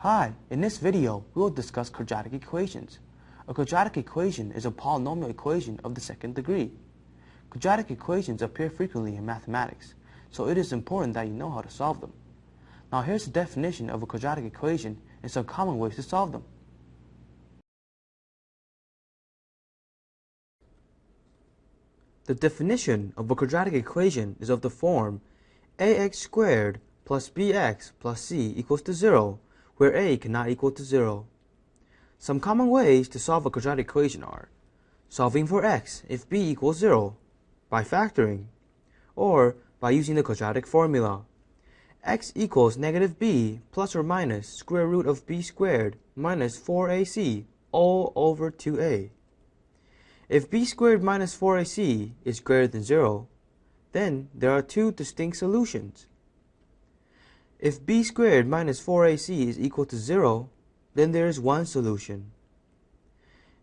Hi, in this video, we will discuss quadratic equations. A quadratic equation is a polynomial equation of the second degree. Quadratic equations appear frequently in mathematics, so it is important that you know how to solve them. Now here's the definition of a quadratic equation and some common ways to solve them. The definition of a quadratic equation is of the form ax squared plus bx plus c equals to 0, where a cannot equal to 0. Some common ways to solve a quadratic equation are solving for x if b equals 0, by factoring, or by using the quadratic formula. x equals negative b plus or minus square root of b squared minus 4ac all over 2a. If b squared minus 4ac is greater than 0, then there are two distinct solutions. If b squared minus 4ac is equal to 0, then there is one solution.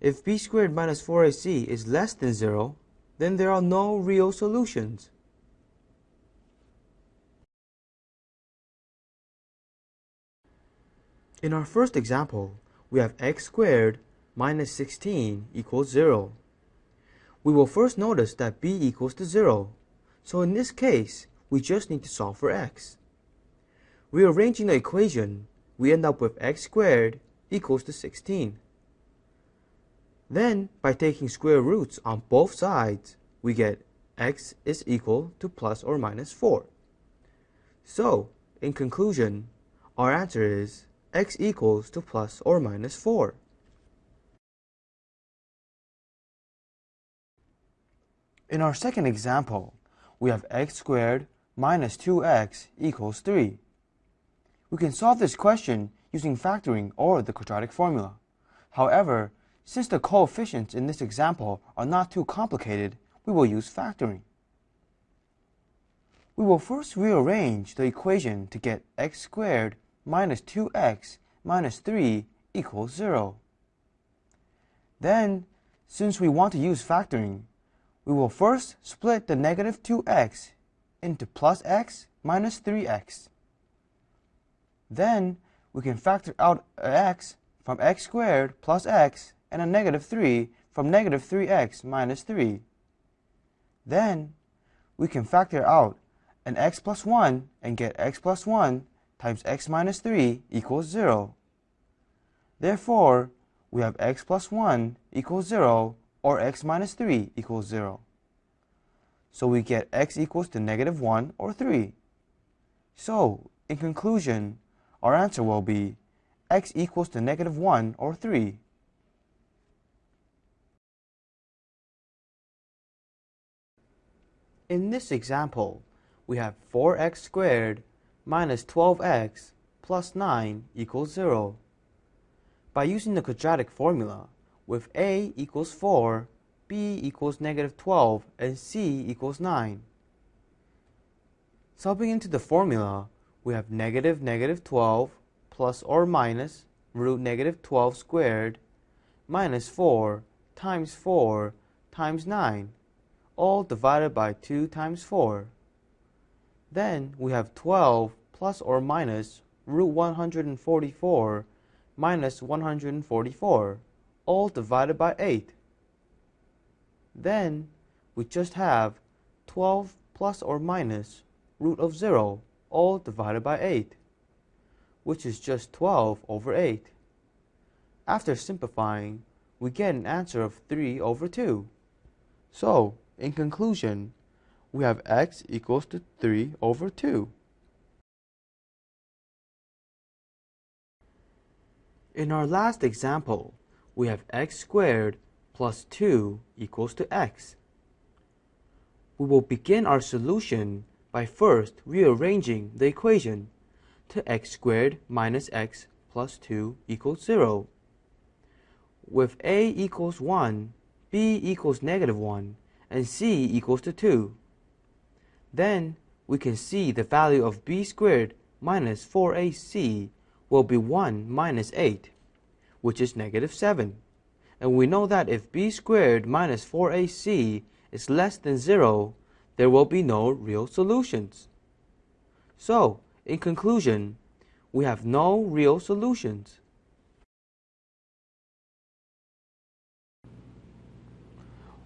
If b squared minus 4ac is less than 0, then there are no real solutions. In our first example, we have x squared minus 16 equals 0. We will first notice that b equals to 0, so in this case, we just need to solve for x. Rearranging the equation, we end up with x squared equals to 16. Then, by taking square roots on both sides, we get x is equal to plus or minus 4. So, in conclusion, our answer is x equals to plus or minus 4. In our second example, we have x squared minus 2x equals 3. We can solve this question using factoring or the quadratic formula. However, since the coefficients in this example are not too complicated, we will use factoring. We will first rearrange the equation to get x squared minus 2x minus 3 equals 0. Then, since we want to use factoring, we will first split the negative 2x into plus x minus 3x. Then we can factor out x from x squared plus x and a negative 3 from negative 3x minus 3. Then we can factor out an x plus 1 and get x plus 1 times x minus 3 equals 0. Therefore, we have x plus 1 equals 0 or x minus 3 equals 0. So we get x equals to negative 1 or 3. So, in conclusion, our answer will be x equals to negative 1 or 3. In this example, we have 4x squared minus 12x plus 9 equals 0. By using the quadratic formula, with a equals 4, b equals negative 12, and c equals 9. Subbing into the formula, we have negative negative 12 plus or minus root negative 12 squared minus 4 times 4 times 9, all divided by 2 times 4. Then we have 12 plus or minus root 144 minus 144, all divided by 8. Then we just have 12 plus or minus root of 0 all divided by 8, which is just 12 over 8. After simplifying, we get an answer of 3 over 2. So, in conclusion, we have x equals to 3 over 2. In our last example, we have x squared plus 2 equals to x. We will begin our solution by first rearranging the equation to x squared minus x plus 2 equals 0. With a equals 1, b equals negative 1, and c equals to 2. Then we can see the value of b squared minus 4ac will be 1 minus 8, which is negative 7. And we know that if b squared minus 4ac is less than 0, there will be no real solutions. So, in conclusion, we have no real solutions.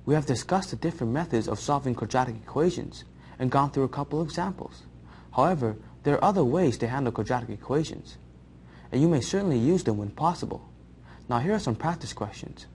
We have discussed the different methods of solving quadratic equations and gone through a couple of examples. However, there are other ways to handle quadratic equations, and you may certainly use them when possible. Now here are some practice questions.